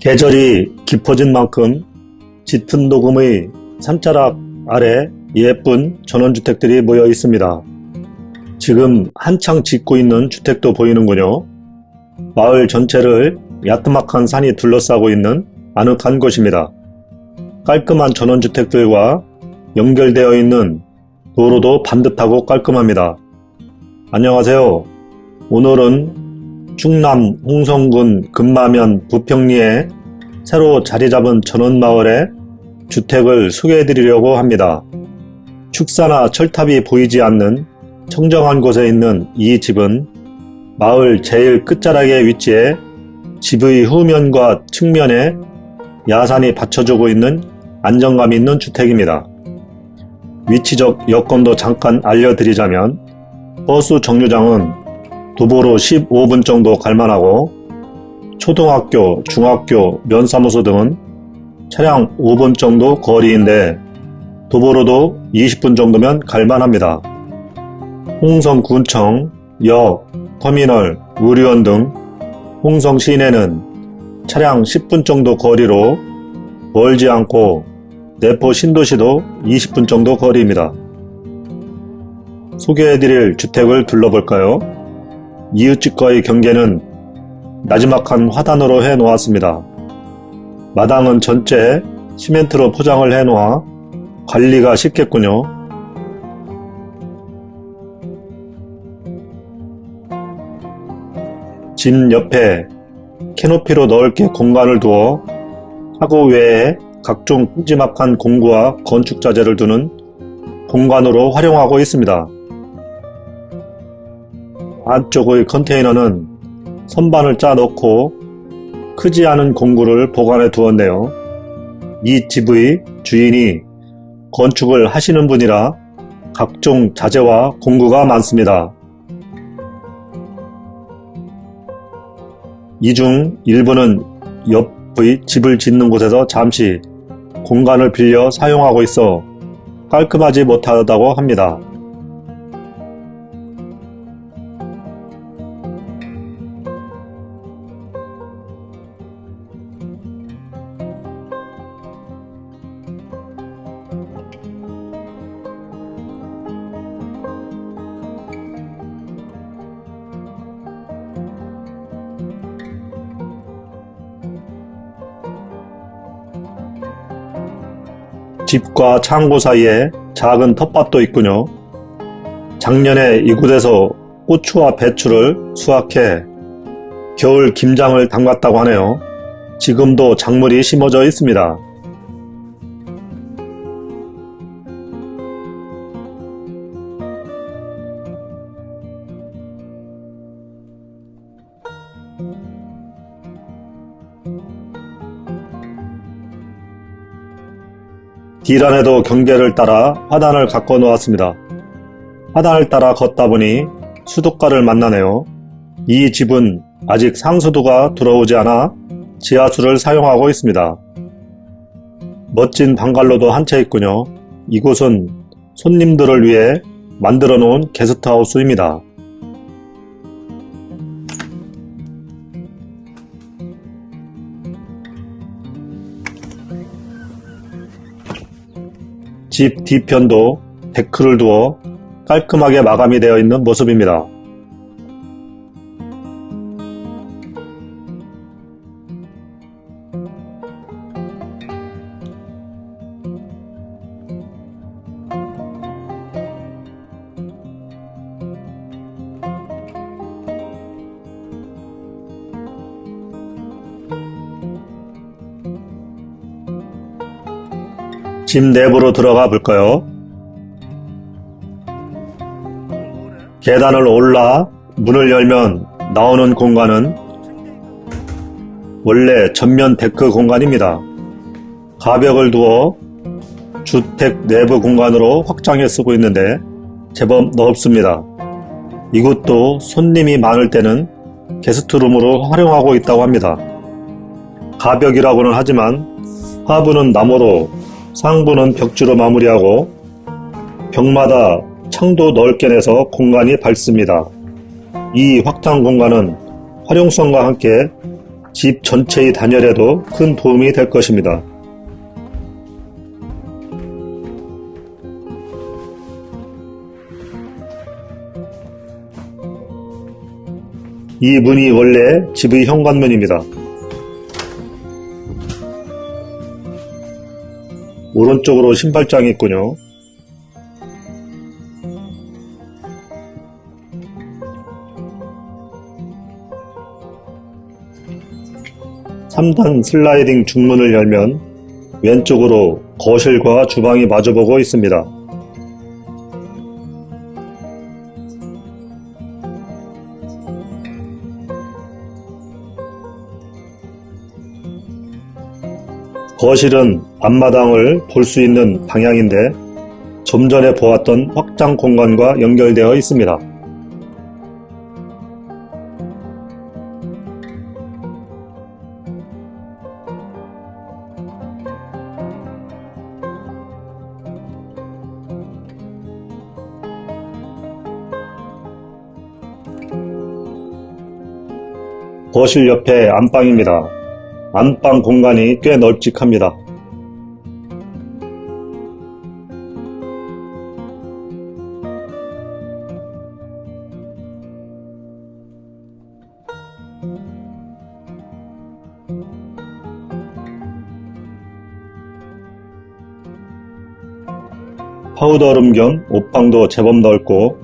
계절이 깊어진 만큼 짙은 녹음의 산자락 아래 예쁜 전원주택들이 모여 있습니다. 지금 한창 짓고 있는 주택도 보이는군요. 마을 전체를 야트막한 산이 둘러싸고 있는 아늑한 곳입니다. 깔끔한 전원주택들과 연결되어 있는 도로도 반듯하고 깔끔합니다. 안녕하세요. 오늘은 충남 홍성군 금마면 부평리에 새로 자리 잡은 전원마을의 주택을 소개해 드리려고 합니다. 축사나 철탑이 보이지 않는 청정한 곳에 있는 이 집은 마을 제일 끝자락에 위치해 집의 후면과 측면에 야산이 받쳐주고 있는 안정감 있는 주택입니다. 위치적 여건도 잠깐 알려드리자면 버스 정류장은 도보로 15분 정도 갈만하고 초등학교, 중학교, 면사무소 등은 차량 5분 정도 거리인데 도보로도 20분 정도면 갈만합니다. 홍성군청, 역, 터미널, 의료원 등 홍성 시내는 차량 10분 정도 거리로 멀지 않고 내포 신도시도 20분 정도 거리입니다. 소개해드릴 주택을 둘러볼까요? 이웃집과의 경계는 나지막한 화단으로 해 놓았습니다. 마당은 전체 시멘트로 포장을 해 놓아 관리가 쉽겠군요. 집 옆에 캐노피로 넓게 공간을 두어 하고 외에 각종 큼지막한 공구와 건축자재를 두는 공간으로 활용하고 있습니다. 안쪽의 컨테이너는 선반을 짜 넣고 크지 않은 공구를 보관해 두었네요. 이 집의 주인이 건축을 하시는 분이라 각종 자재와 공구가 많습니다. 이 중 일부는 옆의 집을 짓는 곳에서 잠시 공간을 빌려 사용하고 있어 깔끔하지 못하다고 합니다. 집과 창고 사이에 작은 텃밭도 있군요. 작년에 이곳에서 고추와 배추를 수확해 겨울 김장을 담갔다고 하네요. 지금도 작물이 심어져 있습니다. 뒤란에도 경계를 따라 화단을 가꿔 놓았습니다. 화단을 따라 걷다 보니 수도가를 만나네요. 이 집은 아직 상수도가 들어오지 않아 지하수를 사용하고 있습니다. 멋진 방갈로도 한 채 있군요. 이곳은 손님들을 위해 만들어 놓은 게스트하우스입니다. 집 뒤편도 데크를 두어 깔끔하게 마감이 되어 있는 모습입니다. 집 내부로 들어가 볼까요? 계단을 올라 문을 열면 나오는 공간은 원래 전면 데크 공간입니다. 가벽을 두어 주택 내부 공간으로 확장해 쓰고 있는데 제법 넓습니다. 이곳도 손님이 많을 때는 게스트룸으로 활용하고 있다고 합니다. 가벽이라고는 하지만 하부는 나무로 상부는 벽지로 마무리하고 벽마다 창도 넓게 내서 공간이 밝습니다. 이 확장 공간은 활용성과 함께 집 전체의 단열에도 큰 도움이 될 것입니다. 이 문이 원래 집의 현관문입니다. 오른쪽으로 신발장이 있군요. 3단 슬라이딩 중문을 열면 왼쪽으로 거실과 주방이 마주보고 있습니다. 거실은 앞마당을 볼 수 있는 방향인데 좀 전에 보았던 확장 공간과 연결되어 있습니다. 거실 옆에 안방입니다. 안방 공간이 꽤 널찍합니다. 파우더룸 겸 옷방도 제법 넓고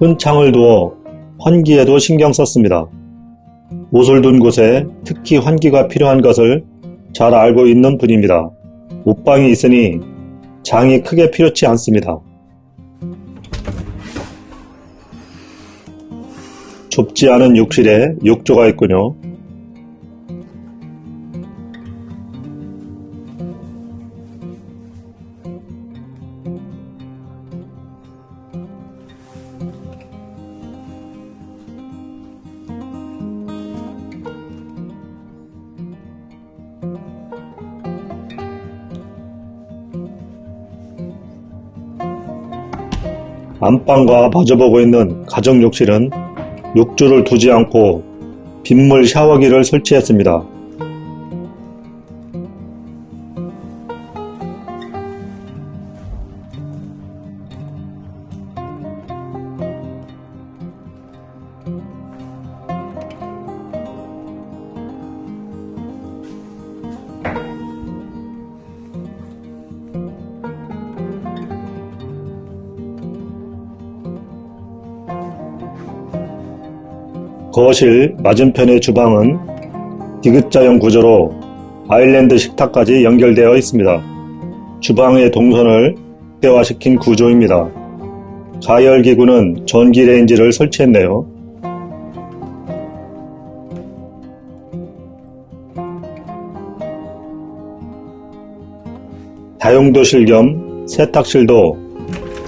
큰 창을 두어 환기에도 신경 썼습니다. 옷을 둔 곳에 특히 환기가 필요한 것을 잘 알고 있는 분입니다. 옷방이 있으니 장이 크게 필요치 않습니다. 좁지 않은 욕실에 욕조가 있군요. 안방과 마주보고 있는 가정 욕실은 욕조를 두지 않고 빗물 샤워기를 설치했습니다. 거실 맞은편의 주방은 디귿자형 구조로 아일랜드 식탁까지 연결되어 있습니다. 주방의 동선을 극대화시킨 구조입니다. 가열기구는 전기레인지를 설치했네요. 다용도실 겸 세탁실도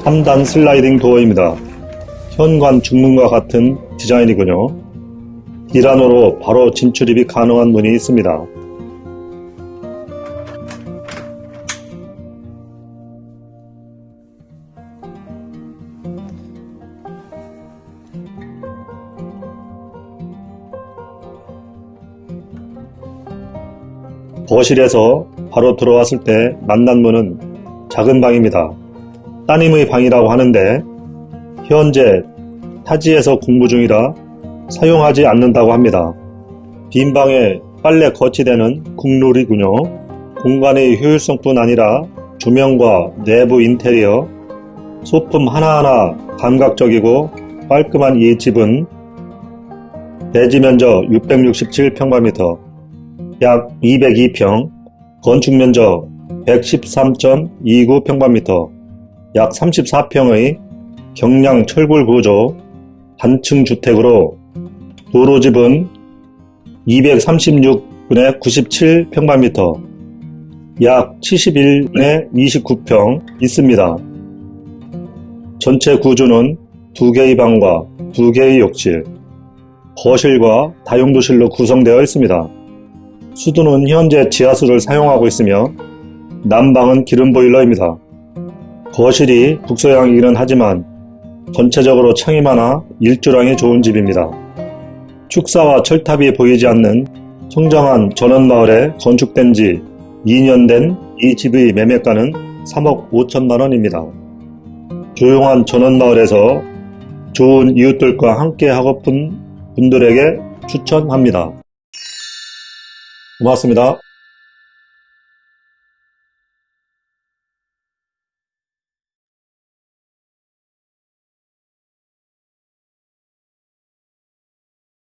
3단 슬라이딩 도어입니다. 현관 중문과 같은 디자인이군요. 이란으로 바로 진출입이 가능한 문이 있습니다. 거실에서 바로 들어왔을 때 만난 문은 작은 방입니다. 따님의 방이라고 하는데 현재 타지에서 공부 중이라 사용하지 않는다고 합니다. 빈 방에 빨래 거치대는 국룰이군요. 공간의 효율성뿐 아니라 조명과 내부 인테리어, 소품 하나하나 감각적이고 깔끔한 이 집은 대지 면적 667평방미터, 약 202평, 건축 면적 113.29평방미터, 약 34평의 경량 철골 구조 단층 주택으로 도로집은 236분의 97평방미터, 약 71분의 29평 있습니다. 전체 구조는 두 개의 방과 두 개의 욕실, 거실과 다용도실로 구성되어 있습니다. 수도는 현재 지하수를 사용하고 있으며 난방은 기름 보일러입니다. 거실이 북서향이기는 하지만 전체적으로 창이 많아 일조량이 좋은 집입니다. 축사와 철탑이 보이지 않는 청정한 전원마을에 건축된 지 2년 된 이 집의 매매가는 3억 5천만 원입니다. 조용한 전원마을에서 좋은 이웃들과 함께 하고픈 분들에게 추천합니다. 고맙습니다.